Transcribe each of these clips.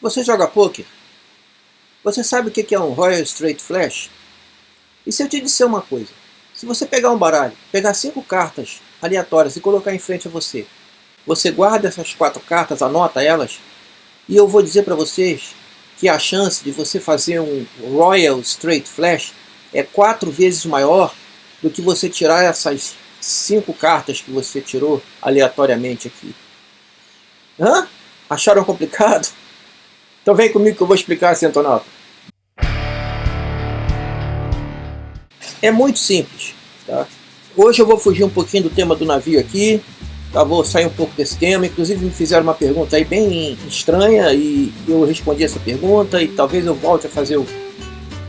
Você joga poker? Você sabe o que é um Royal Straight Flash? E se eu te disser uma coisa? Se você pegar um baralho, pegar cinco cartas aleatórias e colocar em frente a você, você guarda essas quatro cartas, anota elas, e eu vou dizer para vocês que a chance de você fazer um Royal Straight Flash é quatro vezes maior do que você tirar essas cinco cartas que você tirou aleatoriamente aqui. Hã? Acharam complicado? Então vem comigo que eu vou explicar assim, Antonaldo. É muito simples. Tá? Hoje eu vou fugir um pouquinho do tema do navio aqui. Tá? Vou sair um pouco desse tema. Inclusive me fizeram uma pergunta aí bem estranha e eu respondi essa pergunta e talvez eu volte a fazer o,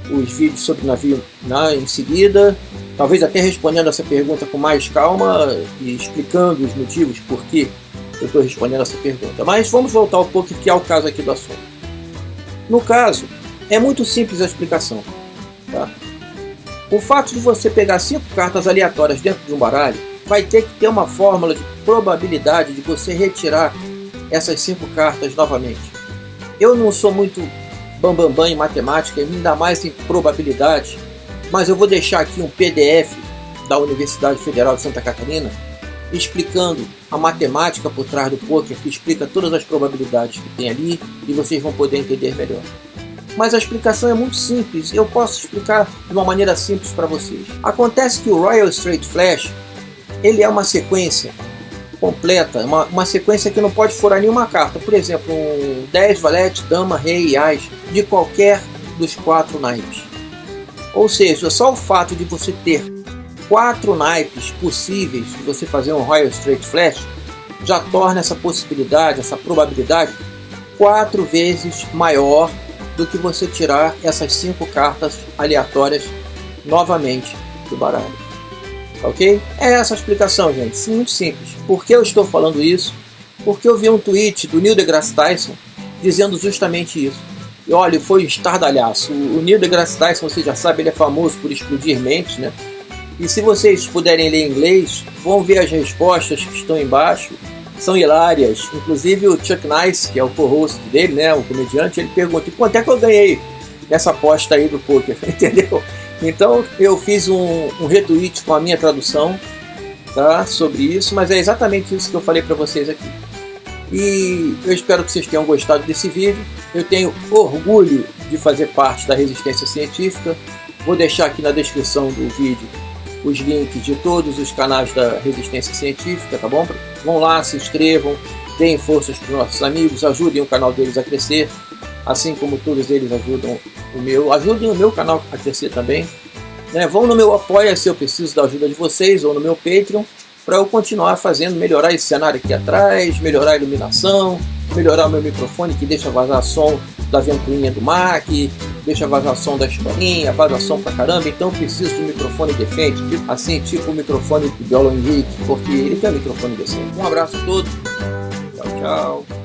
os vídeos sobre o navio né, em seguida. Talvez até respondendo essa pergunta com mais calma e explicando os motivos por que eu estou respondendo essa pergunta. Mas vamos voltar um pouco que é o caso aqui do assunto. No caso, é muito simples a explicação. Tá? O fato de você pegar cinco cartas aleatórias dentro de um baralho vai ter que ter uma fórmula de probabilidade de você retirar essas cinco cartas novamente. Eu não sou muito bambambam bam, bam em matemática, ainda mais em probabilidade, mas eu vou deixar aqui um PDF da Universidade Federal de Santa Catarina explicando a matemática por trás do poker, que explica todas as probabilidades que tem ali e vocês vão poder entender melhor. Mas a explicação é muito simples, eu posso explicar de uma maneira simples para vocês. Acontece que o Royal Straight Flash ele é uma sequência completa, uma, uma sequência que não pode furar nenhuma carta. Por exemplo, um 10, valete, dama, rei e as, de qualquer dos quatro naipes. Ou seja, só o fato de você ter quatro naipes possíveis de você fazer um Royal Straight Flash já torna essa possibilidade, essa probabilidade quatro vezes maior do que você tirar essas cinco cartas aleatórias novamente do baralho. Ok? É essa a explicação, gente. Muito simples. Por que eu estou falando isso? Porque eu vi um tweet do Neil deGrasse Tyson dizendo justamente isso. E olha, foi estardalhaço. O Neil deGrasse Tyson, você já sabe, ele é famoso por explodir mentes, né? E se vocês puderem ler inglês, vão ver as respostas que estão embaixo. São hilárias. Inclusive o Chuck Nice, que é o co-host dele, né, o comediante, ele pergunta: quanto é que eu ganhei nessa aposta aí do poker? Entendeu? Então eu fiz um, um retweet com a minha tradução tá, sobre isso, mas é exatamente isso que eu falei para vocês aqui. E eu espero que vocês tenham gostado desse vídeo. Eu tenho orgulho de fazer parte da resistência científica. Vou deixar aqui na descrição do vídeo os links de todos os canais da Resistência Científica, tá bom? Vão lá, se inscrevam, deem forças para os nossos amigos, ajudem o canal deles a crescer, assim como todos eles ajudam o meu, ajudem o meu canal a crescer também. Né? Vão no meu apoia se eu preciso da ajuda de vocês, ou no meu Patreon, para eu continuar fazendo, melhorar esse cenário aqui atrás, melhorar a iluminação, melhorar o meu microfone que deixa vazar som da ventoinha do Mac, deixa vazar som da escolinha, vaza som pra caramba, então preciso de um microfone decente, tipo, assim, tipo o microfone do Biolo Henrique, porque ele tem um microfone decente. Um abraço a todos, tchau, tchau.